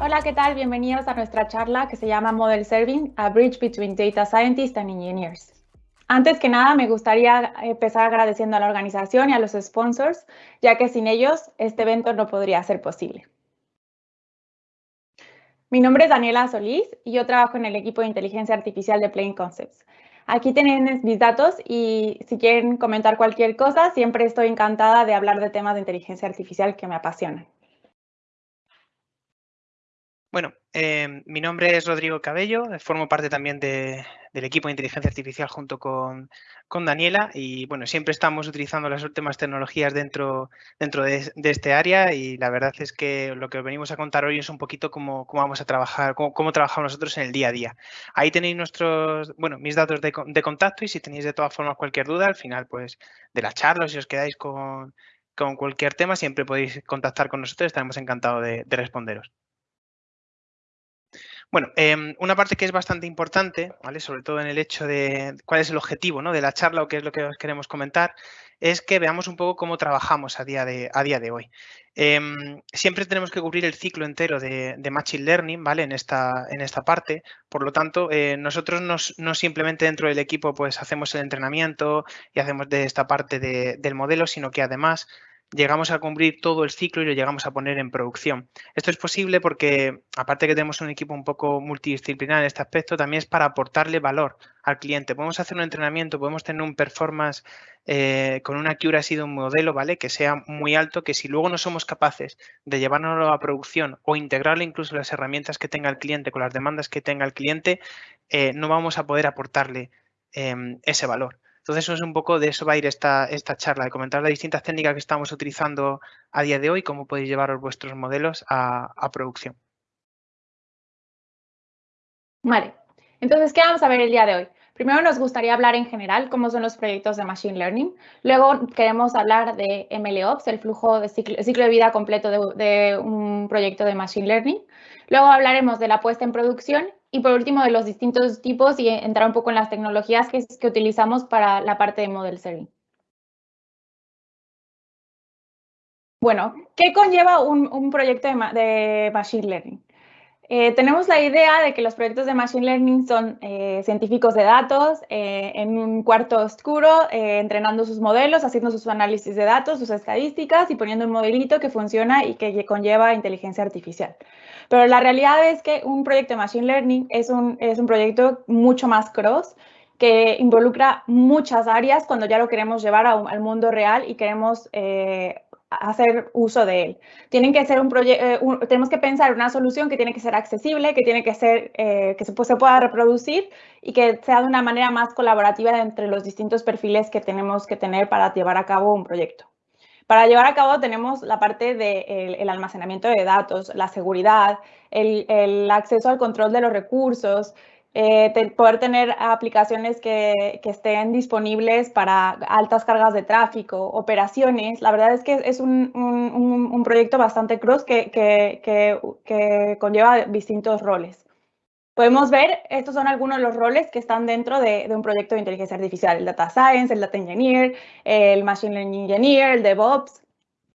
Hola, ¿qué tal? Bienvenidos a nuestra charla que se llama Model Serving, a Bridge Between Data Scientists and Engineers. Antes que nada, me gustaría empezar agradeciendo a la organización y a los sponsors, ya que sin ellos este evento no podría ser posible. Mi nombre es Daniela Solís y yo trabajo en el equipo de inteligencia artificial de Plain Concepts. Aquí tienen mis datos y si quieren comentar cualquier cosa, siempre estoy encantada de hablar de temas de inteligencia artificial que me apasionan. Bueno, em, mi nombre es Rodrigo Cabello, formo parte también del equipo de inteligencia artificial junto con, Daniela y bueno, siempre estamos utilizando las últimas tecnologías dentro, dentro de, este área y la verdad es que lo que venimos a contar hoy es un poquito cómo, cómo vamos a trabajar, cómo, trabajamos nosotros en el día a día. Ahí tenéis nuestros, bueno, mis datos de, contacto y si tenéis de todas formas cualquier duda al final pues de la charla o si os quedáis con, cualquier tema siempre podéis contactar con nosotros, estaremos encantados de responderos. Bueno, em, una parte que es bastante importante, ¿vale? sobre todo en el hecho de cuál es el objetivo ¿no? de la charla o qué es lo que os queremos comentar, es que veamos un poco cómo trabajamos a día de, a día de hoy. Em, siempre tenemos que cubrir el ciclo entero de, Machine Learning ¿vale? en, esta, en esta parte, por lo tanto, eh, nosotros no simplemente dentro del equipo pues, hacemos el entrenamiento y hacemos de esta parte del modelo, sino que además llegamos a cumplir todo el ciclo y lo llegamos a poner en producción. Esto es posible porque, aparte que tenemos un equipo un poco multidisciplinar en este aspecto, también es para aportarle valor al cliente. Podemos hacer un entrenamiento, podemos tener un performance eh, con una accuracy de un modelo, ¿vale? Que sea muy alto, que si luego no somos capaces de llevarlo a producción o integrarle incluso las herramientas que tenga el cliente con las demandas que tenga el cliente, eh, no vamos a poder aportarle em, ese valor. Entonces, eso es un poco de eso va a ir esta, esta charla, de comentar las distintas técnicas que estamos utilizando a día de hoy, cómo podéis llevar vuestros modelos a, producción. Vale, entonces, ¿qué vamos a ver el día de hoy? Primero nos gustaría hablar en general cómo son los proyectos de Machine Learning. Luego queremos hablar de MLOps, el flujo de ciclo, de vida completo de, un proyecto de Machine Learning. Luego hablaremos de la puesta en producción y por último, de los distintos tipos y entrar un poco en las tecnologías que, utilizamos para la parte de Model Serving. Bueno, ¿qué conlleva un, proyecto de, Machine Learning? Eh, tenemos la idea de que los proyectos de Machine Learning son eh, científicos de datos eh, en un cuarto oscuro, entrenando sus modelos, haciendo sus análisis de datos, sus estadísticas y poniendo un modelito que funciona y que conlleva inteligencia artificial. Pero la realidad es que un proyecto de Machine Learning es un, es un proyecto mucho más cross, que involucra muchas áreas cuando ya lo queremos llevar al mundo real y queremos eh, hacer uso de él. Tienen que ser un eh, tenemos que pensar una solución que tiene que ser accesible, que tiene que ser, eh, que se, pueda reproducir y que sea de una manera más colaborativa entre los distintos perfiles que tenemos que tener para llevar a cabo un proyecto. Para llevar a cabo tenemos la parte del almacenamiento de datos, la seguridad, el, acceso al control de los recursos, eh, poder tener aplicaciones que, estén disponibles para altas cargas de tráfico, operaciones. La verdad es que es un, proyecto bastante cross que, que, conlleva distintos roles. Podemos ver, estos son algunos de los roles que están dentro de, un proyecto de inteligencia artificial, el Data Science, el Data Engineer, el Machine Learning Engineer, el DevOps,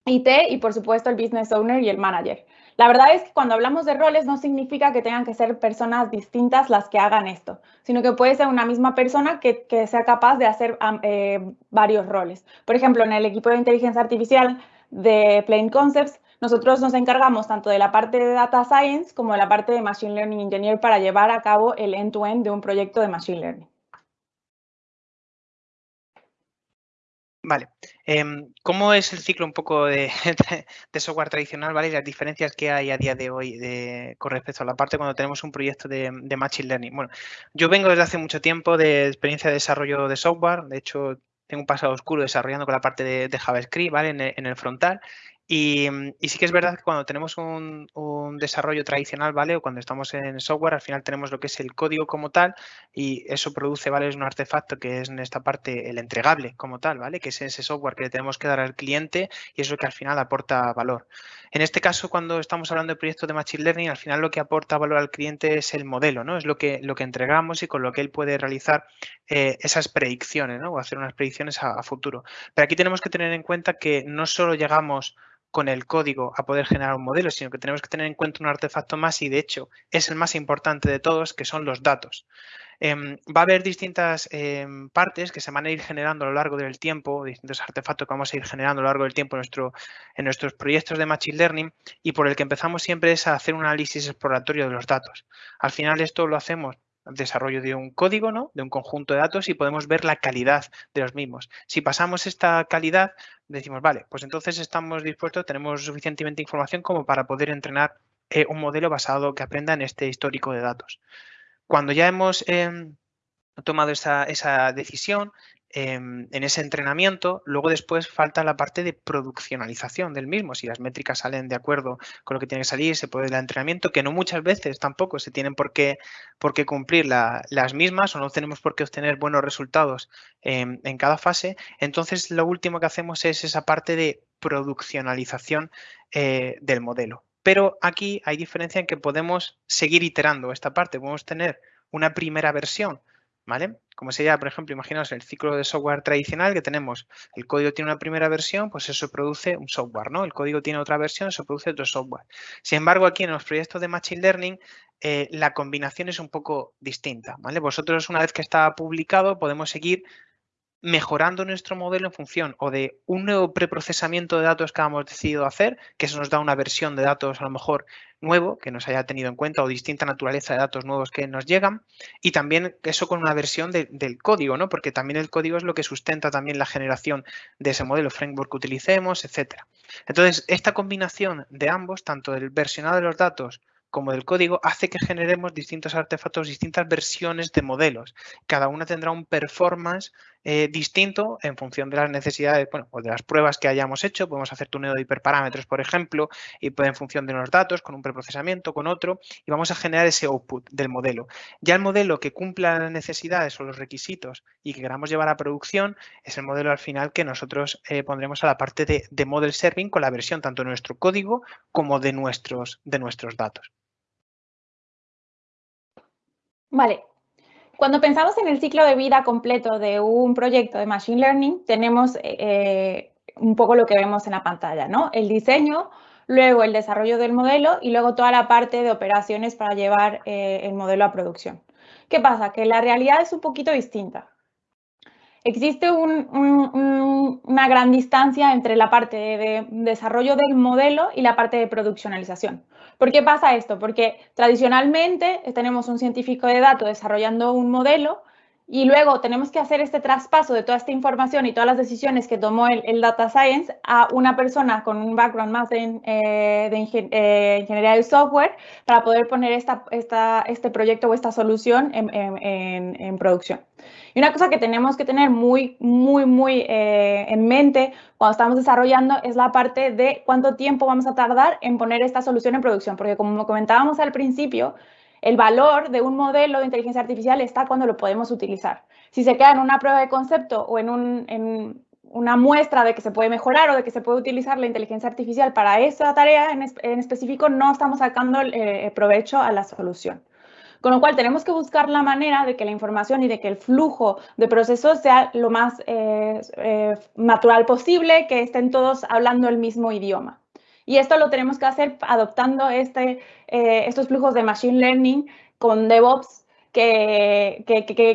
IT y por supuesto el Business Owner y el Manager. La verdad es que cuando hablamos de roles no significa que tengan que ser personas distintas las que hagan esto, sino que puede ser una misma persona que, sea capaz de hacer eh, varios roles. Por ejemplo, en el equipo de inteligencia artificial de Plain Concepts, nosotros nos encargamos tanto de la parte de Data Science como de la parte de Machine Learning Engineer para llevar a cabo el end-to-end de un proyecto de Machine Learning. Vale. Em, ¿Cómo es el ciclo un poco de, software tradicional ¿vale? y las diferencias que hay a día de hoy con respecto a la parte cuando tenemos un proyecto de, Machine Learning? Bueno, yo vengo desde hace mucho tiempo de experiencia de desarrollo de software. De hecho, tengo un pasado oscuro desarrollando con la parte de, JavaScript ¿vale? en el, frontal Y, sí que es verdad que cuando tenemos un, desarrollo tradicional, ¿vale? O cuando estamos en software, al final tenemos lo que es el código como tal y eso produce, ¿vale? Es un artefacto que es en esta parte el entregable como tal, ¿vale? Que es ese software que le tenemos que dar al cliente y eso que al final aporta valor. En este caso, cuando estamos hablando de proyectos de Machine Learning, al final lo que aporta valor al cliente es el modelo, ¿no? Es lo que, lo que entregamos y con lo que él puede realizar eh, esas predicciones, ¿no? O hacer unas predicciones a futuro. Pero aquí tenemos que tener en cuenta que no solo llegamos con el código a poder generar un modelo, sino que tenemos que tener en cuenta un artefacto más y de hecho es el más importante de todos, que son los datos. Em, va a haber distintas em, partes que se van a ir generando a lo largo del tiempo, distintos artefactos que vamos a ir generando a lo largo del tiempo en, nuestro, en nuestros proyectos de Machine Learning y por el que empezamos siempre es a hacer un análisis exploratorio de los datos. Al final esto lo hacemos desarrollo de un código, ¿no? de un conjunto de datos y podemos ver la calidad de los mismos. Si pasamos esta calidad, decimos, vale, pues entonces estamos dispuestos, tenemos suficientemente información como para poder entrenar eh, un modelo basado que aprenda en este histórico de datos. Cuando ya hemos em, tomado esa, decisión, en ese entrenamiento, luego después falta la parte de produccionalización del mismo. Si las métricas salen de acuerdo con lo que tiene que salir, se puede el entrenamiento, que no muchas veces tampoco se tienen por qué, por qué cumplir las mismas o no tenemos por qué obtener buenos resultados en cada fase. Entonces, lo último que hacemos es esa parte de produccionalización eh, del modelo. Pero aquí hay diferencia en que podemos seguir iterando esta parte. Podemos tener una primera versión ¿vale? Como sería, por ejemplo, imaginaos el ciclo de software tradicional que tenemos. El código tiene una primera versión, pues eso produce un software, ¿no? El código tiene otra versión, eso produce otro software. Sin embargo, aquí en los proyectos de Machine Learning, eh, la combinación es un poco distinta, ¿vale? Vosotros, una vez que está publicado, podemos seguir mejorando nuestro modelo en función o de un nuevo preprocesamiento de datos que hemos decidido hacer, que eso nos da una versión de datos a lo mejor nuevo que nos haya tenido en cuenta o distinta naturaleza de datos nuevos que nos llegan y también eso con una versión del código, ¿no? porque también el código es lo que sustenta también la generación de ese modelo framework que utilicemos, etcétera. Entonces, esta combinación de ambos, tanto del versionado de los datos como del código hace que generemos distintos artefactos, distintas versiones de modelos. Cada una tendrá un performance eh, distinto en función de las necesidades, bueno, o de las pruebas que hayamos hecho. Podemos hacer tuneo de hiperparámetros, por ejemplo, y en función de los datos, con un preprocesamiento, con otro, y vamos a generar ese output del modelo. Ya el modelo que cumpla las necesidades o los requisitos y que queramos llevar a producción es el modelo al final que nosotros eh, pondremos a la parte de, de model serving con la versión tanto de nuestro código como de nuestros, de nuestros datos. Vale. Cuando pensamos en el ciclo de vida completo de un proyecto de Machine Learning, tenemos eh, un poco lo que vemos en la pantalla, ¿no? El diseño, luego el desarrollo del modelo y luego toda la parte de operaciones para llevar eh, el modelo a producción. ¿Qué pasa? Que la realidad es un poquito distinta. Existe una gran distancia entre la parte de desarrollo del modelo y la parte de produccionalización. ¿Por qué pasa esto? Porque tradicionalmente tenemos un científico de datos desarrollando un modelo y luego tenemos que hacer este traspaso de toda esta información y todas las decisiones que tomó el, Data Science a una persona con un background más de, eh, eh, ingeniería del software para poder poner este proyecto o esta solución en, producción. Y una cosa que tenemos que tener muy, muy, muy eh, en mente cuando estamos desarrollando es la parte de cuánto tiempo vamos a tardar en poner esta solución en producción, porque como comentábamos al principio, el valor de un modelo de inteligencia artificial está cuando lo podemos utilizar. Si se queda en una prueba de concepto o en, una muestra de que se puede mejorar o de que se puede utilizar la inteligencia artificial para esa tarea en, específico, no estamos sacando eh, provecho a la solución. Con lo cual tenemos que buscar la manera de que la información y de que el flujo de procesos sea lo más eh, eh, natural posible, que estén todos hablando el mismo idioma. Y esto lo tenemos que hacer adoptando este, eh, estos flujos de Machine Learning con DevOps que,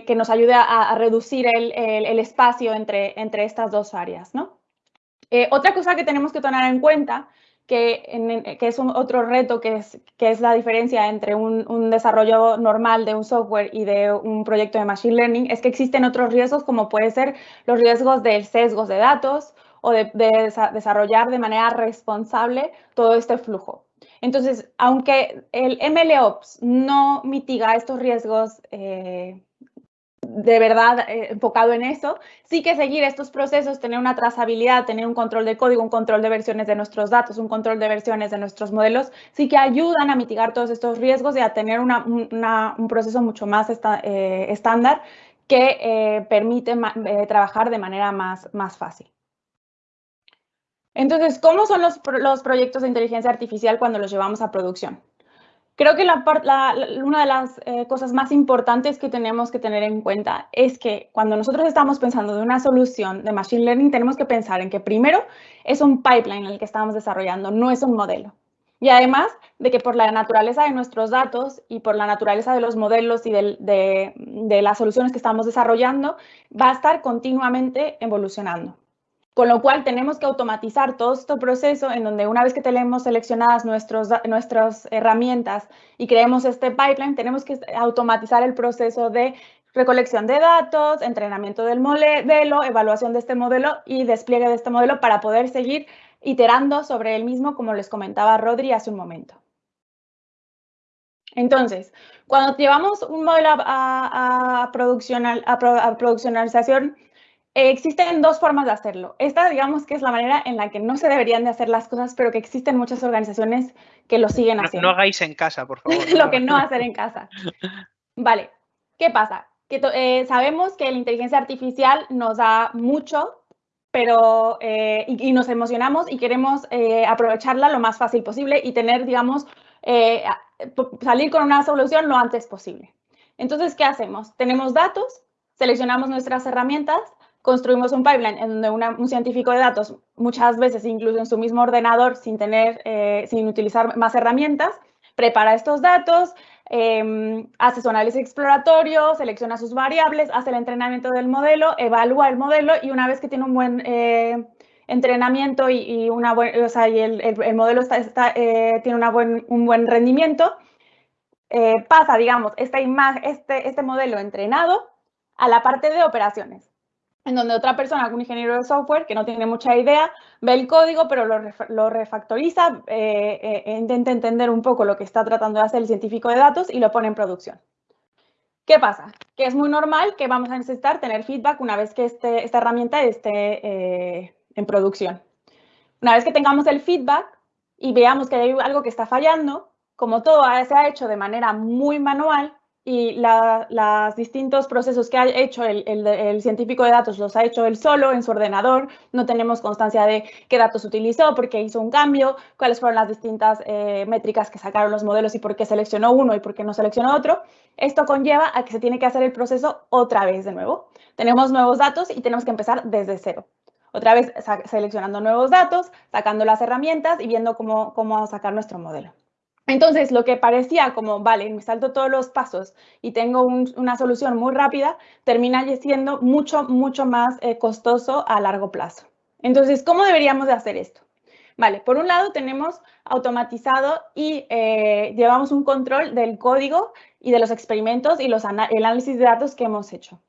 que, nos ayude a, reducir el, el, espacio entre, entre estas dos áreas. ¿no? Eh, otra cosa que tenemos que tener en cuenta, que, que es otro reto, que es, que es la diferencia entre un, un, desarrollo normal de un software y de un proyecto de Machine Learning, es que existen otros riesgos como puede ser los riesgos de sesgos de datos o de, desarrollar de manera responsable todo este flujo. Entonces, aunque el MLOps no mitiga estos riesgos eh, de verdad eh, enfocado en eso, sí que seguir estos procesos, tener una trazabilidad, tener un control de código, un control de versiones de nuestros datos, un control de versiones de nuestros modelos, sí que ayudan a mitigar todos estos riesgos y a tener un proceso mucho más eh, estándar que eh, permite trabajar de manera más, más fácil. Entonces, ¿cómo son los, los proyectos de inteligencia artificial cuando los llevamos a producción? Creo que una de las eh, cosas más importantes que tenemos que tener en cuenta es que cuando nosotros estamos pensando de una solución de Machine Learning, tenemos que pensar en que primero es un pipeline el que estamos desarrollando, no es un modelo. Y además de que por la naturaleza de nuestros datos y por la naturaleza de los modelos y de las soluciones que estamos desarrollando, va a estar continuamente evolucionando. Con lo cual tenemos que automatizar todo este proceso en donde una vez que tenemos seleccionadas nuestras herramientas y creemos este pipeline, tenemos que automatizar el proceso de recolección de datos, entrenamiento del modelo, evaluación de este modelo y despliegue de este modelo para poder seguir iterando sobre el mismo, como les comentaba Rodri hace un momento. Entonces, cuando llevamos un modelo a, a, a produccionalización, existen dos formas de hacerlo. Esta, digamos, que es la manera en la que no se deberían de hacer las cosas, pero que existen muchas organizaciones que lo siguen haciendo. No, hagáis en casa, por favor. lo que no hacer en casa. Vale, ¿qué pasa? Que eh, sabemos que la inteligencia artificial nos da mucho, pero eh, y, nos emocionamos y queremos eh, aprovecharla lo más fácil posible y tener, digamos, salir con una solución lo antes posible. Entonces, ¿qué hacemos? Tenemos datos, seleccionamos nuestras herramientas, construimos un pipeline en donde un científico de datos, muchas veces incluso en su mismo ordenador, sin, tener, eh, sin utilizar más herramientas, prepara estos datos, em, hace su análisis exploratorio, selecciona sus variables, hace el entrenamiento del modelo, evalúa el modelo y una vez que tiene un buen eh, entrenamiento y, una o sea, y el, modelo está, eh, tiene una buen, un buen rendimiento, pasa, digamos, esta este, este modelo entrenado a la parte de operaciones en donde otra persona, algún ingeniero de software que no tiene mucha idea, ve el código, pero lo, refactoriza, eh, eh, e intenta entender un poco lo que está tratando de hacer el científico de datos y lo pone en producción. ¿Qué pasa? Que es muy normal que vamos a necesitar tener feedback una vez que este, esta herramienta esté eh, en producción. Una vez que tengamos el feedback y veamos que hay algo que está fallando, como todo se ha hecho de manera muy manual, y los distintos procesos que ha hecho el, científico de datos los ha hecho él solo en su ordenador, no tenemos constancia de qué datos utilizó, por qué hizo un cambio, cuáles fueron las distintas eh, métricas que sacaron los modelos y por qué seleccionó uno y por qué no seleccionó otro. Esto conlleva a que se tiene que hacer el proceso otra vez de nuevo. Tenemos nuevos datos y tenemos que empezar desde cero. Otra vez seleccionando nuevos datos, sacando las herramientas y viendo cómo sacar nuestro modelo. Entonces, lo que parecía como, vale, me salto todos los pasos y tengo una solución muy rápida, termina siendo mucho, mucho más eh, costoso a largo plazo. Entonces, ¿cómo deberíamos de hacer esto? Vale, por un lado tenemos automatizado y eh, llevamos un control del código y de los experimentos y los el análisis de datos que hemos hecho.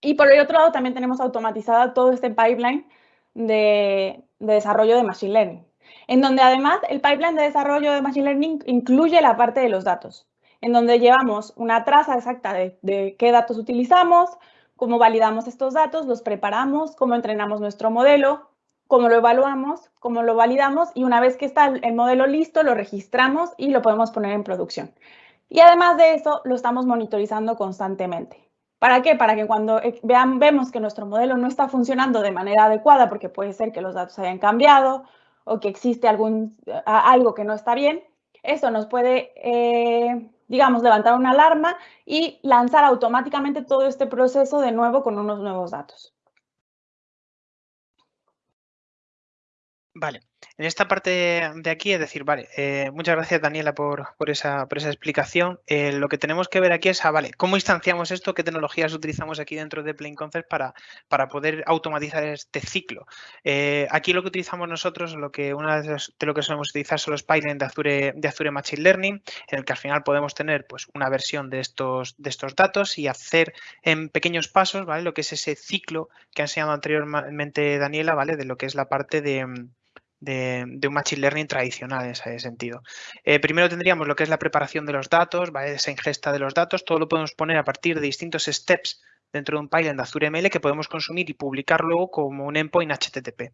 Y por el otro lado también tenemos automatizado todo este pipeline de desarrollo de Machine Learning en donde además el pipeline de desarrollo de Machine Learning incluye la parte de los datos, en donde llevamos una traza exacta de, qué datos utilizamos, cómo validamos estos datos, los preparamos, cómo entrenamos nuestro modelo, cómo lo evaluamos, cómo lo validamos y una vez que está el modelo listo, lo registramos y lo podemos poner en producción. Y además de eso, lo estamos monitorizando constantemente. ¿Para qué? Para que cuando eh, vean, vemos que nuestro modelo no está funcionando de manera adecuada, porque puede ser que los datos hayan cambiado o que existe algún, algo que no está bien, eso nos puede, eh, digamos, levantar una alarma y lanzar automáticamente todo este proceso de nuevo con unos nuevos datos. Vale. En esta parte de aquí es decir, vale, eh, muchas gracias Daniela por, esa, esa, explicación. Eh, lo que tenemos que ver aquí es, ah, vale, ¿cómo instanciamos esto? ¿Qué tecnologías utilizamos aquí dentro de Plain Concept para, para poder automatizar este ciclo? Eh, aquí lo que utilizamos nosotros, lo que una de, lo que solemos utilizar son los pipelines de Azure, de Azure Machine Learning, en el que al final podemos tener pues, una versión de estos, de estos datos y hacer en pequeños pasos, ¿vale? Lo que es ese ciclo que ha enseñado anteriormente Daniela, ¿vale? De lo que es la parte de de, un Machine Learning tradicional en ese sentido. Eh, primero tendríamos lo que es la preparación de los datos, esa ingesta de los datos, todo lo podemos poner a partir de distintos steps dentro de un pipeline de Azure ML que podemos consumir y publicar luego como un endpoint HTTP.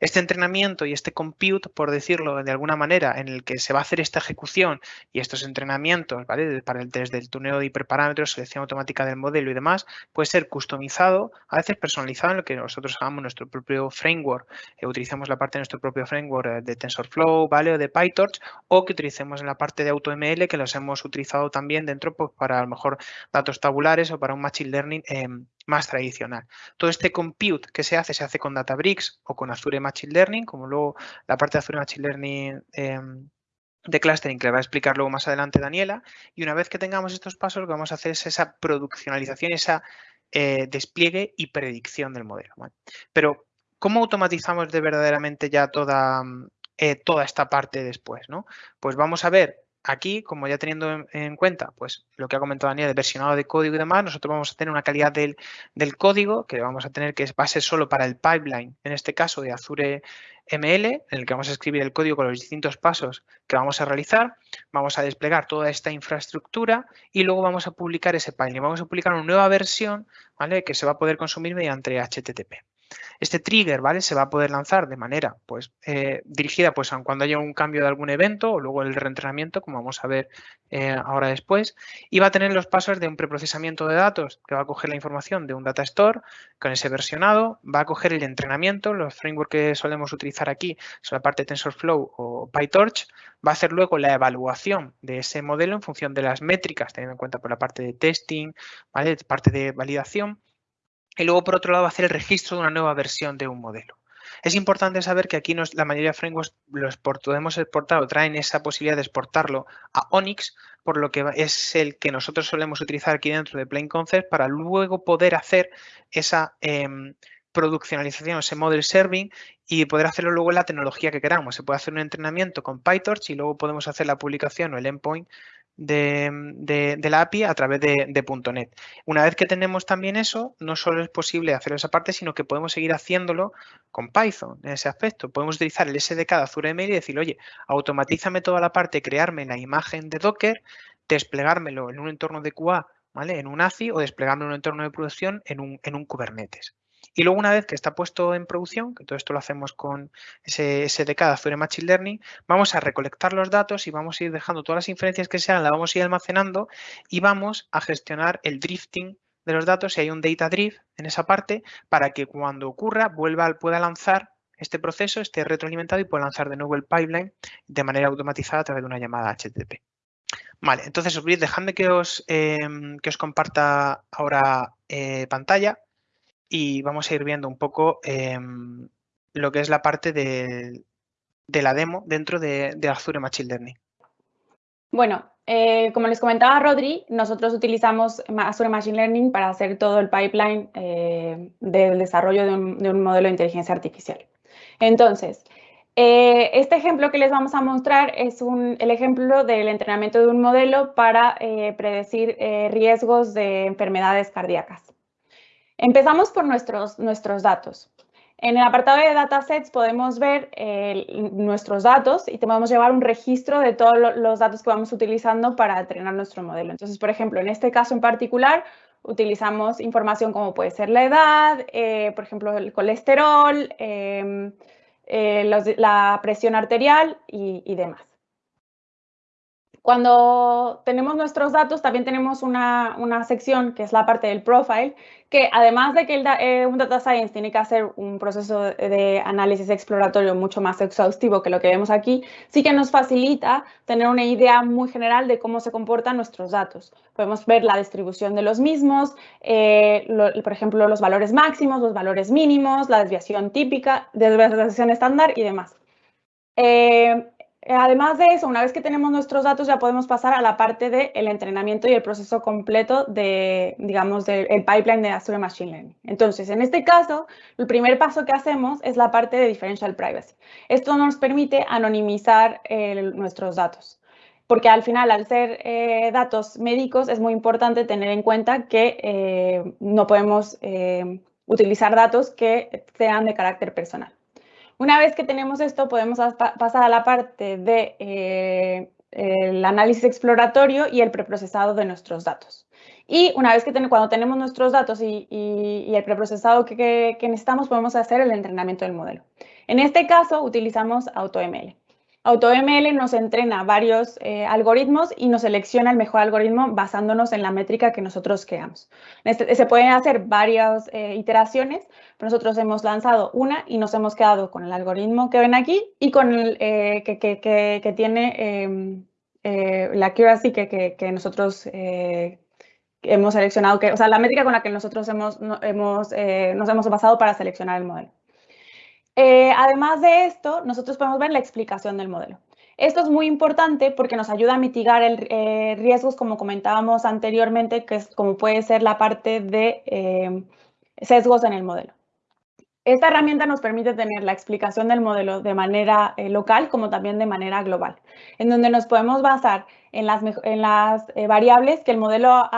Este entrenamiento y este compute, por decirlo de alguna manera, en el que se va a hacer esta ejecución y estos entrenamientos, ¿vale? Para el, desde el tuneo de hiperparámetros, selección automática del modelo y demás, puede ser customizado, a veces personalizado en lo que nosotros hagamos nuestro propio framework, eh, utilicemos la parte de nuestro propio framework eh, de TensorFlow, ¿vale? O de PyTorch, o que utilicemos en la parte de AutoML, que los hemos utilizado también dentro pues, para a lo mejor datos tabulares o para un Machine Learning em, más tradicional. Todo este compute que se hace, se hace con Databricks o con Azure Machine Learning, como luego la parte de Azure Machine Learning em, de clustering que le va a explicar luego más adelante Daniela. Y una vez que tengamos estos pasos, lo que vamos a hacer es esa produccionalización, esa eh, despliegue y predicción del modelo. Pero, ¿cómo automatizamos de verdaderamente ya toda, eh, toda esta parte después? ¿no? Pues vamos a ver aquí, como ya teniendo en, cuenta pues, lo que ha comentado Daniel, el versionado de código y demás, nosotros vamos a tener una calidad del, código que vamos a tener que va a ser solo para el pipeline, en este caso de Azure ML, en el que vamos a escribir el código con los distintos pasos que vamos a realizar, vamos a desplegar toda esta infraestructura y luego vamos a publicar ese pipeline. Vamos a publicar una nueva versión ¿vale? que se va a poder consumir mediante HTTP. Este trigger, ¿vale? Se va a poder lanzar de manera pues, eh, dirigida pues, cuando haya un cambio de algún evento o luego el reentrenamiento, como vamos a ver eh, ahora después, y va a tener los pasos de un preprocesamiento de datos que va a coger la información de un data store con ese versionado, va a coger el entrenamiento, los frameworks que solemos utilizar aquí son la parte de TensorFlow o PyTorch, va a hacer luego la evaluación de ese modelo en función de las métricas, teniendo en cuenta por la parte de testing, ¿vale? parte de validación, y luego, por otro lado, hacer el registro de una nueva versión de un modelo. Es importante saber que aquí la mayoría de frameworks los podemos exportar o traen esa posibilidad de exportarlo a Onyx, por lo que es el que nosotros solemos utilizar aquí dentro de Plain Concept para luego poder hacer esa em, produccionalización, ese model serving y poder hacerlo luego en la tecnología que queramos. Se puede hacer un entrenamiento con PyTorch y luego podemos hacer la publicación o el endpoint de, la API a través de, .NET. Una vez que tenemos también eso, no solo es posible hacer esa parte, sino que podemos seguir haciéndolo con Python en ese aspecto. Podemos utilizar el SDK de Azure ML y decir, oye, automatízame toda la parte, crearme la imagen de Docker, desplegármelo en un entorno de QA, ¿vale? En un ACI o desplegarme en un entorno de producción en un, en un Kubernetes. Y luego una vez que está puesto en producción, que todo esto lo hacemos con SDK de Azure Machine Learning, vamos a recolectar los datos y vamos a ir dejando todas las inferencias que sean, las vamos a ir almacenando y vamos a gestionar el drifting de los datos, si hay un data drift en esa parte, para que cuando ocurra vuelva, pueda lanzar este proceso, esté retroalimentado y pueda lanzar de nuevo el pipeline de manera automatizada a través de una llamada HTTP. Vale, entonces dejadme que os, em, que os comparta ahora eh, pantalla y vamos a ir viendo un poco em, lo que es la parte de, la demo dentro de, Azure Machine Learning. Bueno, eh, como les comentaba Rodri, nosotros utilizamos Azure Machine Learning para hacer todo el pipeline eh, del desarrollo de un, modelo de inteligencia artificial. Entonces, eh, este ejemplo que les vamos a mostrar es el ejemplo del entrenamiento de un modelo para predecir riesgos de enfermedades cardíacas. Empezamos por nuestros, nuestros datos. En el apartado de datasets podemos ver nuestros datos y podemos llevar un registro de todos los datos que vamos utilizando para entrenar nuestro modelo. Entonces, por ejemplo, en este caso en particular, utilizamos información como puede ser la edad, eh, por ejemplo, el colesterol, em, eh, la presión arterial y demás. Cuando tenemos nuestros datos, también tenemos una, sección que es la parte del profile, que además de que eh, un data science tiene que hacer un proceso de análisis exploratorio mucho más exhaustivo que lo que vemos aquí, sí que nos facilita tener una idea muy general de cómo se comportan nuestros datos. Podemos ver la distribución de los mismos, eh, por ejemplo, los valores máximos, los valores mínimos, la desviación típica, desviación estándar y demás. Eh, además de eso, una vez que tenemos nuestros datos, ya podemos pasar a la parte del entrenamiento y el proceso completo de, digamos, del pipeline de Azure Machine Learning. Entonces, en este caso, el primer paso que hacemos es la parte de Differential Privacy. Esto nos permite anonimizar nuestros datos. Porque al final, al ser eh, datos médicos, es muy importante tener en cuenta que eh, no podemos utilizar datos que sean de carácter personal. Una vez que tenemos esto, podemos pasar a la parte de eh, el análisis exploratorio y el preprocesado de nuestros datos. Y una vez que cuando tenemos nuestros datos y, el preprocesado que, necesitamos, podemos hacer el entrenamiento del modelo. En este caso, utilizamos AutoML. AutoML nos entrena varios eh, algoritmos y nos selecciona el mejor algoritmo basándonos en la métrica que nosotros creamos. Este, se pueden hacer varias eh, iteraciones, nosotros hemos lanzado una y nos hemos quedado con el algoritmo que ven aquí y con el eh, que, tiene em, la accuracy que, nosotros hemos seleccionado, que, o sea, la métrica con la que nosotros hemos, nos hemos basado para seleccionar el modelo. Eh, además de esto, nosotros podemos ver la explicación del modelo. Esto es muy importante porque nos ayuda a mitigar el, eh, riesgos, como comentábamos anteriormente, que es como puede ser la parte de sesgos en el modelo. Esta herramienta nos permite tener la explicación del modelo de manera eh, local como también de manera global, en donde nos podemos basar en las, en las eh, variables que el modelo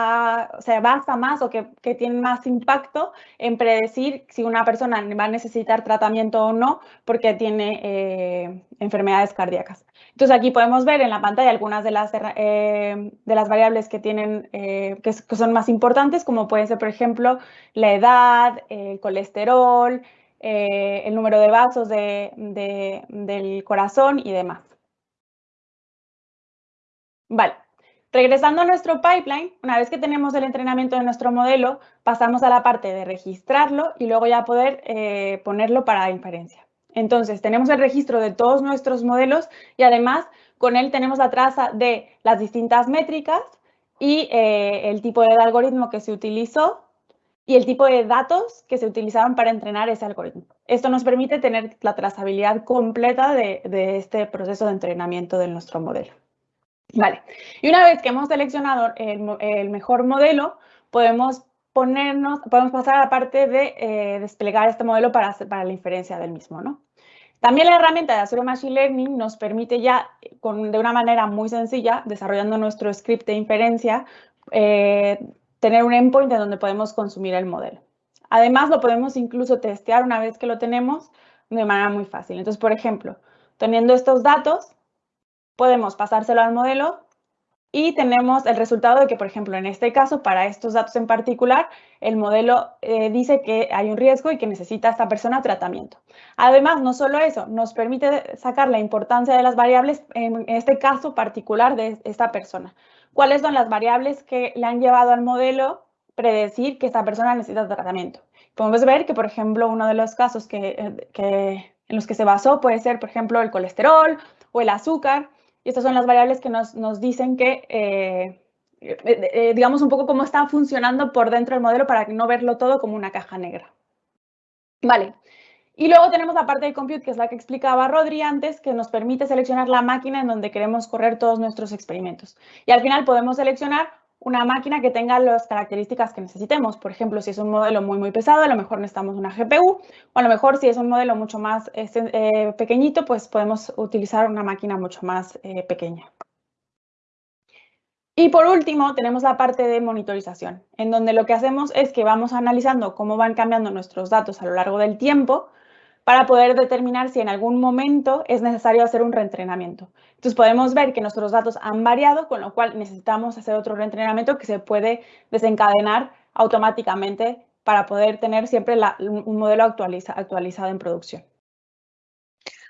se basa más o que, que tienen más impacto en predecir si una persona va a necesitar tratamiento o no porque tiene eh, enfermedades cardíacas. Entonces aquí podemos ver en la pantalla algunas de las, de las variables que, tienen, que, son más importantes, como pueden ser, por ejemplo, la edad, el colesterol, eh, el número de vasos del corazón y demás. Vale, regresando a nuestro pipeline, una vez que tenemos el entrenamiento de nuestro modelo, pasamos a la parte de registrarlo y luego ya poder eh, ponerlo para inferencia. Entonces, tenemos el registro de todos nuestros modelos y además con él tenemos la traza de las distintas métricas y eh, el tipo de algoritmo que se utilizó y el tipo de datos que se utilizaban para entrenar ese algoritmo. Esto nos permite tener la trazabilidad completa de, este proceso de entrenamiento de nuestro modelo. Y una vez que hemos seleccionado el, mejor modelo, podemos ponernos, podemos pasar a la parte de eh, desplegar este modelo para, para la inferencia del mismo, ¿no? También la herramienta de Azure Machine Learning nos permite ya, de una manera muy sencilla, desarrollando nuestro script de inferencia, eh, tener un endpoint en donde podemos consumir el modelo. Además, lo podemos incluso testear una vez que lo tenemos de manera muy fácil. Entonces, por ejemplo, teniendo estos datos, podemos pasárselo al modelo y tenemos el resultado de que, por ejemplo, en este caso, para estos datos en particular, el modelo eh, dice que hay un riesgo y que necesita esta persona tratamiento. Además, no solo eso, nos permite sacar la importancia de las variables, en este caso particular de esta persona cuáles son las variables que le han llevado al modelo predecir que esta persona necesita tratamiento. Podemos ver que, por ejemplo, uno de los casos que, en los que se basó puede ser, por ejemplo, el colesterol o el azúcar. Y estas son las variables que nos, dicen que, eh, eh, eh, digamos, un poco cómo está funcionando por dentro del modelo para no verlo todo como una caja negra. Vale, y luego tenemos la parte de compute, que es la que explicaba Rodri antes, que nos permite seleccionar la máquina en donde queremos correr todos nuestros experimentos. Y al final podemos seleccionar una máquina que tenga las características que necesitemos. Por ejemplo, si es un modelo muy, muy pesado, a lo mejor necesitamos una GPU, o a lo mejor si es un modelo mucho más este, eh, pequeñito, pues podemos utilizar una máquina mucho más eh, pequeña. Y por último, tenemos la parte de monitorización, en donde lo que hacemos es que vamos analizando cómo van cambiando nuestros datos a lo largo del tiempo para poder determinar si en algún momento es necesario hacer un reentrenamiento. Entonces podemos ver que nuestros datos han variado, con lo cual necesitamos hacer otro reentrenamiento que se puede desencadenar automáticamente para poder tener siempre un modelo actualizado en producción.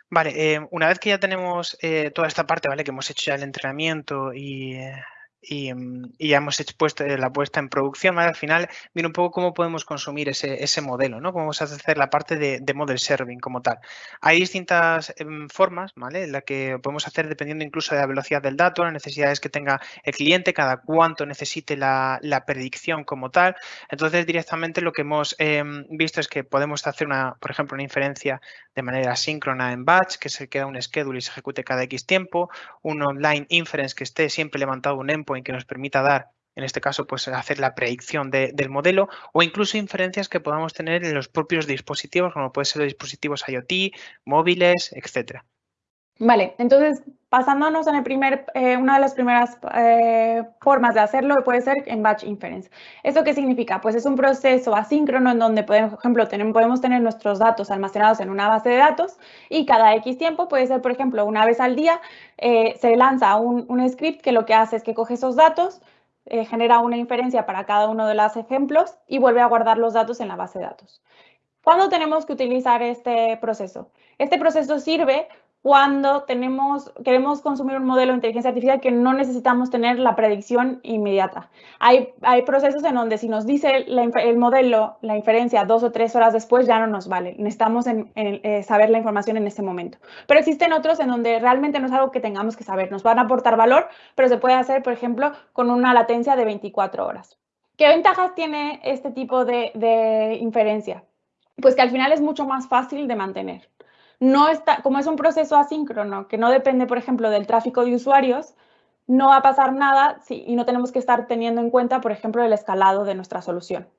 Vale, eh, una vez que ya tenemos eh, toda esta parte, ¿vale? Que hemos hecho ya el entrenamiento y, eh, Mm, y, ya hemos expuesto eh, la puesta en producción. Al final viene un poco cómo podemos consumir ese, ese modelo, ¿no? Cómo vamos a hacer la parte de, de model serving como tal. Hay distintas em, formas, ¿vale? La que podemos hacer dependiendo incluso de la velocidad del dato, las necesidades que tenga el cliente, cada cuánto necesite la, la predicción como tal. Entonces, directamente lo que hemos em, visto es que podemos hacer, una, por ejemplo, una inferencia de manera síncrona en batch, que se queda un schedule y se ejecute cada X tiempo, un online inference que esté siempre levantado un endpoint en que nos permita dar, en este caso, pues hacer la predicción del modelo o incluso inferencias que podamos tener en los propios dispositivos, como pueden ser los dispositivos IoT, móviles, etcétera. Vale, entonces pasándonos en el primer, eh, una de las primeras eh, formas de hacerlo puede ser en batch inference. ¿Eso qué significa? Pues es un proceso asíncrono en donde, por ejemplo, podemos tener nuestros datos almacenados en una base de datos y cada X tiempo puede ser, por ejemplo, una vez al día eh, se lanza un, un, script que lo que hace es que coge esos datos, genera una inferencia para cada uno de los ejemplos y vuelve a guardar los datos en la base de datos. ¿Cuándo tenemos que utilizar este proceso? Este proceso sirve cuando tenemos, queremos consumir un modelo de inteligencia artificial que no necesitamos tener la predicción inmediata. Hay, hay procesos en donde si nos dice el modelo la inferencia dos o tres horas después ya no nos vale. Necesitamos eh, saber la información en ese momento. Pero existen otros en donde realmente no es algo que tengamos que saber. Nos van a aportar valor, pero se puede hacer, por ejemplo, con una latencia de 24 horas. ¿Qué ventajas tiene este tipo de, de inferencia? Pues que al final es mucho más fácil de mantener no está, como es un proceso asíncrono que no depende, por ejemplo, del tráfico de usuarios, no va a pasar nada y no tenemos que estar teniendo en cuenta, por ejemplo, el escalado de nuestra solución.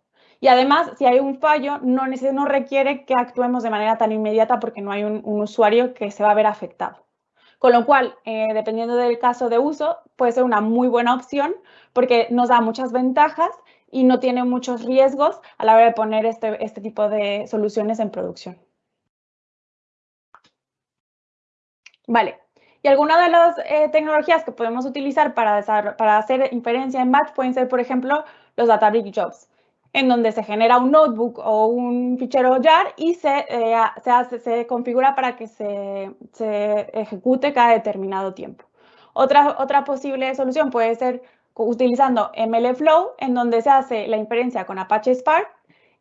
Y además, si hay un fallo, no, no requiere que actuemos de manera tan inmediata porque no hay un, usuario que se va a ver afectado. Con lo cual, eh, dependiendo del caso de uso, puede ser una muy buena opción porque nos da muchas ventajas y no tiene muchos riesgos a la hora de poner este, este tipo de soluciones en producción. Vale. Y algunas de las eh, tecnologías que podemos utilizar para, hacer inferencia en batch pueden ser, por ejemplo, los Databricks Jobs, en donde se genera un notebook o un fichero jar y se, eh, configura para que se, ejecute cada determinado tiempo. Otra posible solución puede ser utilizando MLflow, en donde se hace la inferencia con Apache Spark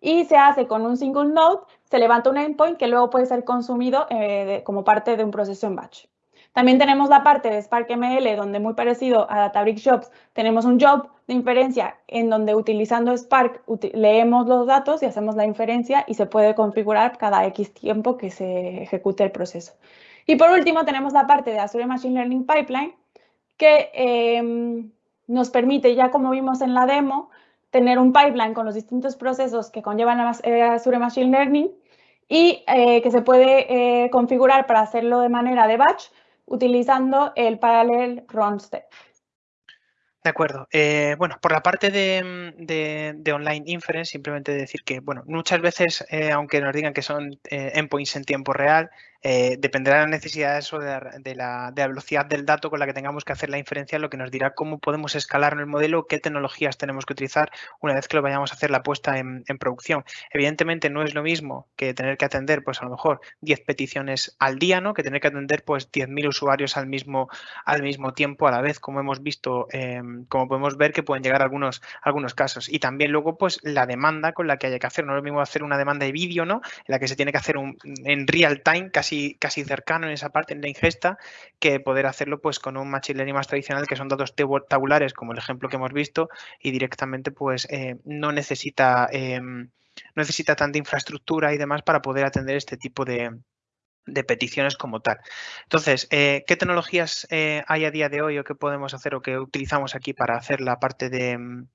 y se hace con un single node, se levanta un endpoint que luego puede ser consumido eh, como parte de un proceso en batch. También tenemos la parte de Spark ML, donde muy parecido a Databricks Jobs, tenemos un job de inferencia en donde utilizando Spark leemos los datos y hacemos la inferencia y se puede configurar cada X tiempo que se ejecute el proceso. Y por último tenemos la parte de Azure Machine Learning Pipeline, que em, nos permite, ya como vimos en la demo, tener un pipeline con los distintos procesos que conllevan eh, Azure Machine Learning y eh, que se puede eh, configurar para hacerlo de manera de batch utilizando el Parallel Run Step. De acuerdo. bueno, por la parte de, de, online inference, simplemente decir que, bueno, muchas veces, aunque nos digan que son endpoints en tiempo real, eh, dependerá de las necesidades o de la, velocidad del dato con la que tengamos que hacer la inferencia, lo que nos dirá cómo podemos escalar en el modelo, qué tecnologías tenemos que utilizar una vez que lo vayamos a hacer la puesta en, producción. Evidentemente no es lo mismo que tener que atender, pues a lo mejor 10 peticiones al día, ¿no? Que tener que atender pues 10.000 usuarios al mismo, al mismo tiempo a la vez, como hemos visto, em, como podemos ver que pueden llegar algunos, algunos casos. Y también luego pues la demanda con la que haya que hacer. No es lo mismo hacer una demanda de vídeo, ¿no? En la que se tiene que hacer un, en real time, casi casi, cercano en esa parte, en la ingesta, que poder hacerlo pues con un machine learning más tradicional, que son datos tabulares, como el ejemplo que hemos visto, y directamente pues eh, no necesita em, no necesita tanta infraestructura y demás para poder atender este tipo de, peticiones como tal. Entonces, eh, ¿qué tecnologías eh, hay a día de hoy o qué podemos hacer o qué utilizamos aquí para hacer la parte de, em,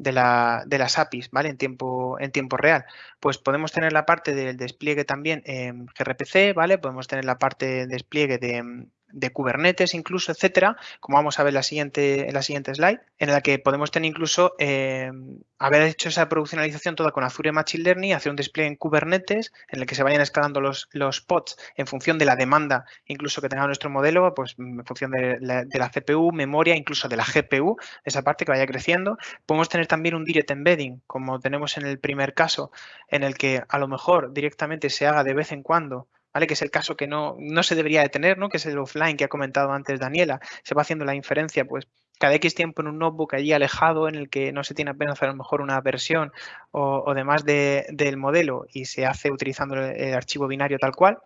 de, la, de, las APIs, ¿vale? En tiempo, en tiempo real. Pues podemos tener la parte del despliegue también en gRPC, ¿vale? Podemos tener la parte de despliegue de, de Kubernetes incluso, etcétera, como vamos a ver en la siguiente, en la siguiente slide, en la que podemos tener incluso eh, haber hecho esa produccionalización toda con Azure Machine Learning, hacer un despliegue en Kubernetes en el que se vayan escalando los, los pods en función de la demanda incluso que tenga nuestro modelo, pues en función de la, de la CPU, memoria, incluso de la GPU, esa parte que vaya creciendo. Podemos tener también un direct embedding, como tenemos en el primer caso, en el que a lo mejor directamente se haga de vez en cuando Que es el caso que no, no se debería de tener, ¿no? Que es el offline que ha comentado antes Daniela. Se va haciendo la inferencia, pues, cada X tiempo en un notebook allí alejado en el que no se tiene apenas a lo mejor una versión o, demás del modelo y se hace utilizando el archivo binario tal cual.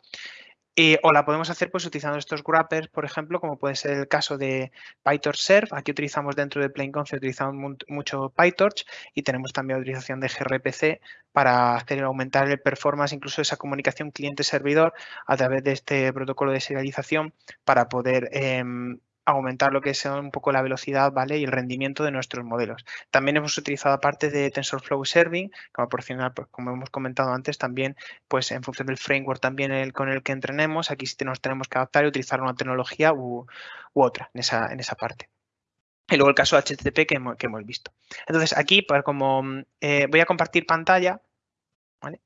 Eh, o la podemos hacer pues utilizando estos wrappers, por ejemplo, como puede ser el caso de PyTorch Serve. Aquí utilizamos dentro de Plain Concept, utilizamos mucho PyTorch y tenemos también utilización de gRPC para hacer aumentar el performance, incluso esa comunicación cliente-servidor a través de este protocolo de serialización para poder em, aumentar lo que es un poco la velocidad ¿vale? y el rendimiento de nuestros modelos. También hemos utilizado aparte de TensorFlow Serving, para proporcionar, pues, como hemos comentado antes, también pues en función del framework también el, con el que entrenemos, aquí sí nos tenemos que adaptar y utilizar una tecnología u, otra en esa, en esa parte. Y luego el caso HTTP que hemos, visto. Entonces aquí, pues, como eh, voy a compartir pantalla, ¿vale?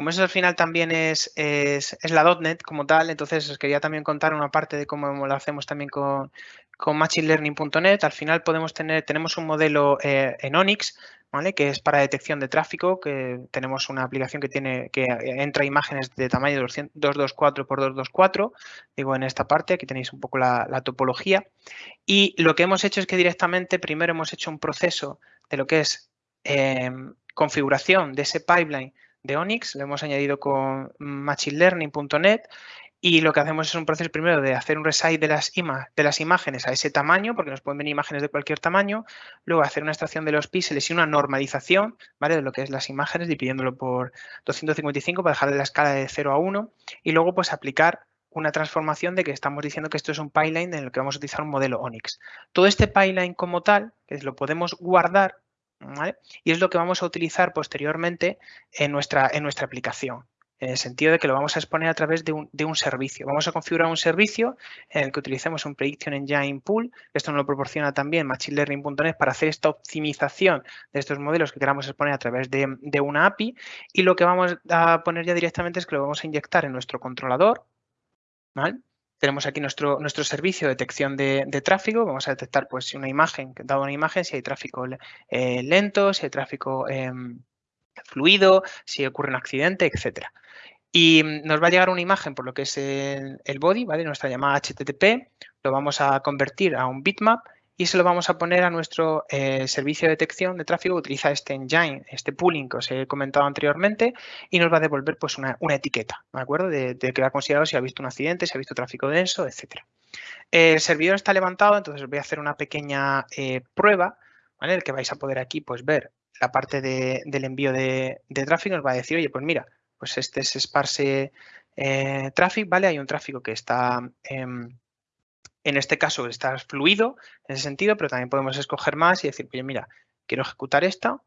Como eso al final también es, es, la .NET como tal, entonces os quería también contar una parte de cómo lo hacemos también con, con machinelearning.net. Al final podemos tener, tenemos un modelo eh, en Onyx, ¿vale? que es para detección de tráfico, que tenemos una aplicación que tiene que entra imágenes de tamaño 224 por 224, digo en esta parte, aquí tenéis un poco la, topología. Y lo que hemos hecho es que directamente primero hemos hecho un proceso de lo que es eh, configuración de ese pipeline de Onyx, lo hemos añadido con machinelearning.net y lo que hacemos es un proceso primero de hacer un resize de las, de las imágenes a ese tamaño, porque nos pueden venir imágenes de cualquier tamaño, luego hacer una extracción de los píxeles y una normalización ¿vale? de lo que es las imágenes, dividiéndolo por 255 para dejar la escala de 0 a 1 y luego pues aplicar una transformación de que estamos diciendo que esto es un pipeline en el que vamos a utilizar un modelo Onyx. Todo este pipeline como tal, que lo podemos guardar y es lo que vamos a utilizar posteriormente en nuestra, en nuestra aplicación, en el sentido de que lo vamos a exponer a través de un, de un, servicio. Vamos a configurar un servicio en el que utilicemos un Prediction Engine Pool, esto nos lo proporciona también machinelearning.net para hacer esta optimización de estos modelos que queramos exponer a través de, de una API y lo que vamos a poner ya directamente es que lo vamos a inyectar en nuestro controlador, ¿vale? Tenemos aquí nuestro, nuestro servicio de detección de, tráfico. Vamos a detectar pues, una imagen, dado una imagen, si hay tráfico eh, lento, si hay tráfico em, fluido, si ocurre un accidente, etcétera. Y nos va a llegar una imagen por lo que es el, el body, ¿vale? nuestra llamada HTTP. Lo vamos a convertir a un bitmap y se lo vamos a poner a nuestro eh, servicio de detección de tráfico que utiliza este engine, este pooling que os he comentado anteriormente y nos va a devolver pues una, etiqueta, ¿de acuerdo? De, que ha considerado si ha visto un accidente, si ha visto tráfico denso, etcétera. El servidor está levantado, entonces voy a hacer una pequeña eh, prueba, ¿vale? El que vais a poder aquí pues ver la parte del envío de, tráfico nos va a decir, oye, pues mira, pues este es Sparse eh, Traffic, ¿vale? Hay un tráfico que está... En este caso está fluido en ese sentido, pero también podemos escoger más y decir, oye, mira, quiero ejecutar esta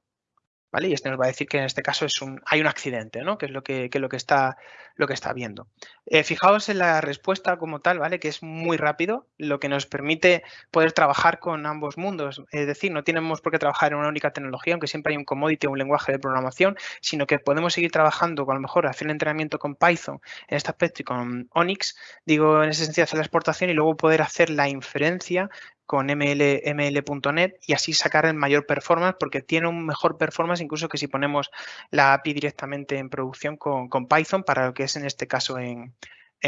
Y este nos va a decir que en este caso es un, hay un accidente, ¿no? Que es lo que, lo que, está, lo que está viendo. Eh, fijaos en la respuesta como tal, ¿vale? Que es muy rápido, lo que nos permite poder trabajar con ambos mundos. Es decir, no tenemos por qué trabajar en una única tecnología, aunque siempre hay un commodity o un lenguaje de programación, sino que podemos seguir trabajando, con, a lo mejor hacer el entrenamiento con Python en este aspecto y con Onyx, digo, en ese sentido hacer la exportación y luego poder hacer la inferencia con ML, ml.net y así sacar el mayor performance porque tiene un mejor performance incluso que si ponemos la API directamente en producción con, Python para lo que es en este caso en,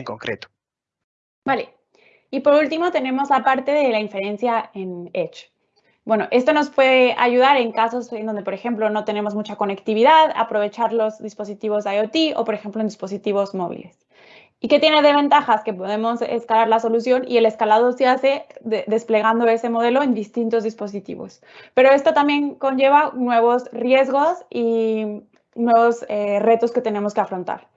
concreto. Vale. Y por último tenemos la parte de la inferencia en Edge. Bueno, esto nos puede ayudar en casos en donde, por ejemplo, no tenemos mucha conectividad, aprovechar los dispositivos IoT o, por ejemplo, en dispositivos móviles. ¿Y qué tiene de ventajas? Que podemos escalar la solución y el escalado se hace desplegando ese modelo en distintos dispositivos. Pero esto también conlleva nuevos riesgos y nuevos eh, retos que tenemos que afrontar.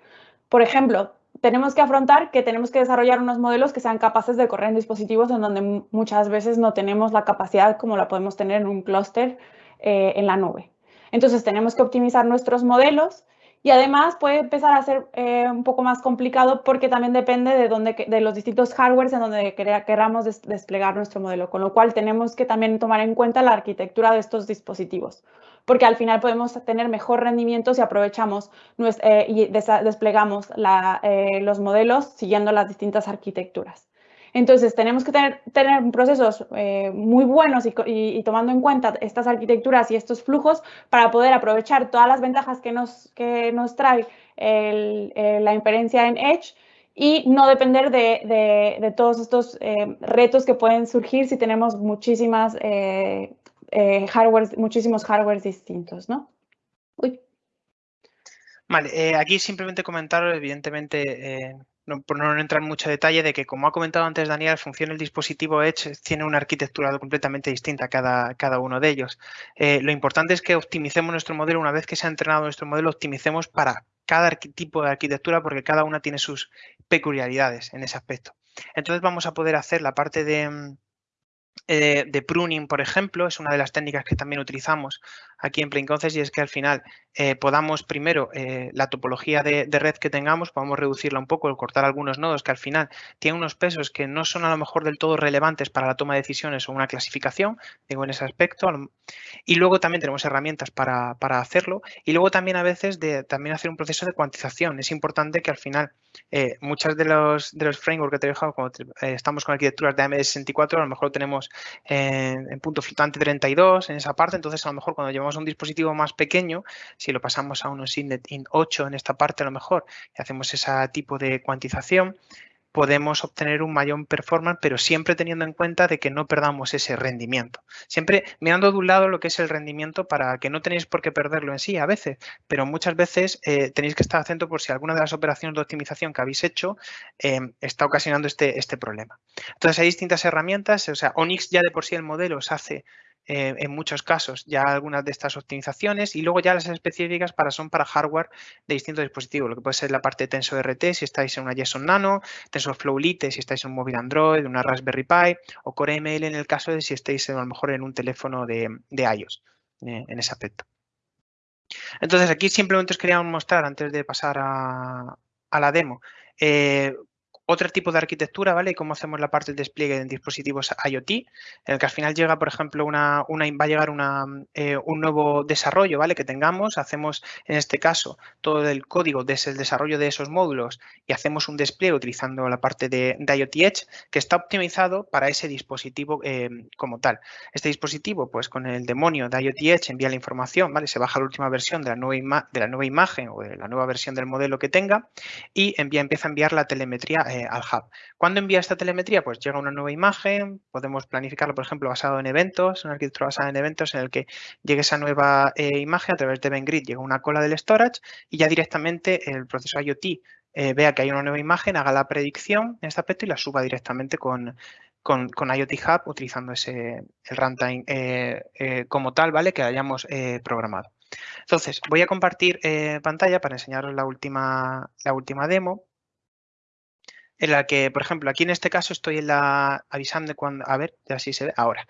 Por ejemplo, tenemos que afrontar que tenemos que desarrollar unos modelos que sean capaces de correr en dispositivos en donde muchas veces no tenemos la capacidad como la podemos tener en un clúster eh, en la nube. Entonces tenemos que optimizar nuestros modelos y además puede empezar a ser eh, un poco más complicado porque también depende de, de los distintos hardwares en donde queramos desplegar nuestro modelo, con lo cual tenemos que también tomar en cuenta la arquitectura de estos dispositivos, porque al final podemos tener mejor rendimiento si aprovechamos eh, y desplegamos eh, los modelos siguiendo las distintas arquitecturas. Entonces, tenemos que tener, tener procesos eh, muy buenos y, tomando en cuenta estas arquitecturas y estos flujos para poder aprovechar todas las ventajas que nos, que nos trae la inferencia en Edge y no depender de, todos estos eh, retos que pueden surgir si tenemos muchísimas, eh, muchísimos hardwares distintos, ¿no? Vale, aquí simplemente comentar, evidentemente, por no entrar en mucho detalle, de que como ha comentado antes Daniel, funciona el dispositivo Edge tiene una arquitectura completamente distinta cada, cada uno de ellos. Eh, lo importante es que optimicemos nuestro modelo, una vez que se ha entrenado nuestro modelo, optimicemos para cada tipo de arquitectura porque cada una tiene sus peculiaridades en ese aspecto. Entonces vamos a poder hacer la parte de, eh, de pruning, por ejemplo, es una de las técnicas que también utilizamos aquí en Plain y es que al final eh, podamos primero eh, la topología de, red que tengamos, podamos reducirla un poco, cortar algunos nodos que al final tienen unos pesos que no son a lo mejor del todo relevantes para la toma de decisiones o una clasificación, digo en ese aspecto. Y luego también tenemos herramientas para, hacerlo y luego también a veces de también hacer un proceso de cuantización. Es importante que al final eh, muchas de los, de los frameworks que te he dejado, como estamos con arquitecturas de AMD64, a lo mejor tenemos en punto flotante 32 en esa parte, entonces a lo mejor cuando llevamos un dispositivo más pequeño, si lo pasamos a unos INET IN 8 en esta parte a lo mejor y hacemos ese tipo de cuantización, podemos obtener un mayor performance, pero siempre teniendo en cuenta de que no perdamos ese rendimiento. Siempre mirando de un lado lo que es el rendimiento para que no tenéis por qué perderlo en sí a veces, pero muchas veces eh, tenéis que estar atento por si alguna de las operaciones de optimización que habéis hecho eh, está ocasionando este, este problema. Entonces hay distintas herramientas, o sea, Onyx ya de por sí el modelo os hace eh, en muchos casos ya algunas de estas optimizaciones y luego ya las específicas para son para hardware de distintos dispositivos, lo que puede ser la parte de TensorRT si estáis en una JSON Nano, TensorFlow Lite si estáis en un móvil Android, una Raspberry Pi o Core ML en el caso de si estáis a lo mejor en un teléfono de, iOS eh, en ese aspecto. Entonces aquí simplemente os quería mostrar antes de pasar a, la demo eh, otro tipo de arquitectura, ¿vale? Y cómo hacemos la parte del despliegue en dispositivos IoT, en el que al final llega, por ejemplo, una, va a llegar eh, un nuevo desarrollo, ¿vale? Que tengamos, hacemos en este caso todo el código desde el desarrollo de esos módulos y hacemos un despliegue utilizando la parte de, IoT Edge que está optimizado para ese dispositivo eh, como tal. Este dispositivo, pues con el demonio de IoT Edge envía la información, ¿vale? Se baja la última versión de la nueva, de la nueva imagen o de la nueva versión del modelo que tenga y envía, empieza a enviar la telemetría eh, al hub. ¿Cuándo envía esta telemetría? Pues llega una nueva imagen, podemos planificarlo, por ejemplo, basado en eventos, una arquitectura basada en eventos en el que llegue esa nueva eh, imagen a través de EventGrid, llega una cola del storage y ya directamente el proceso IoT eh, vea que hay una nueva imagen, haga la predicción en este aspecto y la suba directamente con, con, IoT Hub utilizando ese, el runtime eh, como tal, ¿vale? Que hayamos programado. Entonces, voy a compartir pantalla para enseñaros la última, la última demo en la que, por ejemplo, aquí en este caso estoy en la avisando cuando, a ver, ya sí se ve, ahora.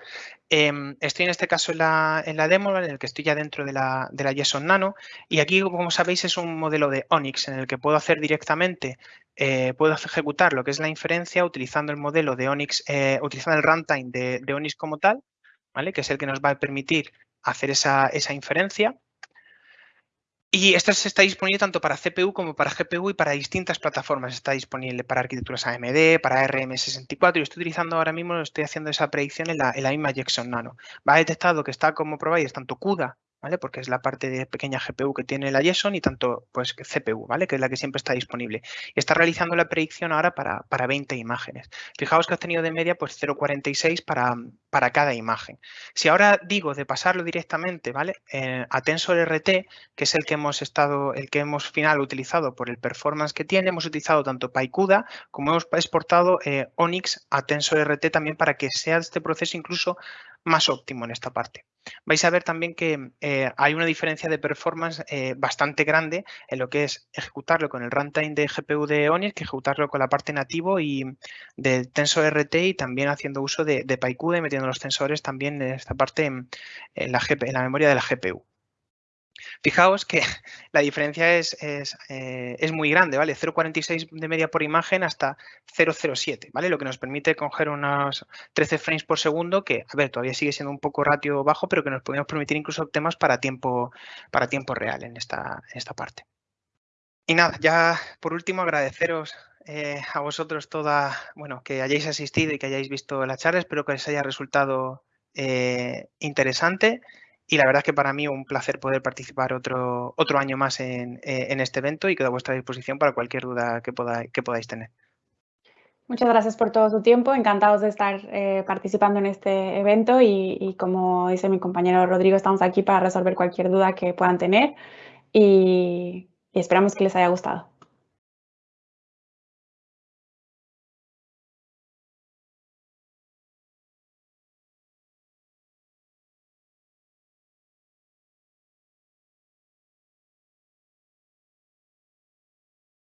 Em, estoy en este caso en la, en la, demo, en el que estoy ya dentro de la, de la JSON Nano y aquí, como sabéis, es un modelo de Onyx en el que puedo hacer directamente, eh, puedo ejecutar lo que es la inferencia utilizando el modelo de Onyx, eh, utilizando el runtime de, de, Onyx como tal, ¿vale? que es el que nos va a permitir hacer esa, esa inferencia. Y esto está disponible tanto para CPU como para GPU y para distintas plataformas. Está disponible para arquitecturas AMD, para RM64. Y estoy utilizando ahora mismo, estoy haciendo esa predicción en la, en la misma Jackson Nano. Va detectado que está como provider tanto CUDA ¿vale? Porque es la parte de pequeña GPU que tiene la JSON y tanto pues CPU, ¿vale? Que es la que siempre está disponible. Y está realizando la predicción ahora para, para 20 imágenes. Fijaos que ha tenido de media pues 0,46 para, para cada imagen. Si ahora digo de pasarlo directamente, ¿vale? Eh, a TensorRT, que es el que hemos estado, el que hemos final utilizado por el performance que tiene, hemos utilizado tanto PyCUDA como hemos exportado eh, Onyx a TensorRT también para que sea este proceso incluso más óptimo en esta parte. Vais a ver también que eh, hay una diferencia de performance eh, bastante grande en lo que es ejecutarlo con el runtime de GPU de Onyx que ejecutarlo con la parte nativo y del TensorRT y también haciendo uso de, de PyCUDA y metiendo los tensores también en esta parte en, la, en la memoria de la GPU. Fijaos que la diferencia es, eh, es, muy grande, ¿vale? 0,46 de media por imagen hasta 0,07, ¿vale? Lo que nos permite coger unos 13 frames por segundo, que, a ver, todavía sigue siendo un poco ratio bajo, pero que nos podemos permitir incluso temas para tiempo, para tiempo real en esta, esta parte. Y nada, ya por último agradeceros eh, a vosotros toda, bueno, que hayáis asistido y que hayáis visto la charla. Espero que os haya resultado eh, interesante y la verdad es que para mí un placer poder participar otro, otro año más en, eh, este evento y quedo a vuestra disposición para cualquier duda que, podáis, que podáis tener. Muchas gracias por todo su tiempo, encantados de estar eh, participando en este evento y, como dice mi compañero Rodrigo, estamos aquí para resolver cualquier duda que puedan tener y esperamos que les haya gustado.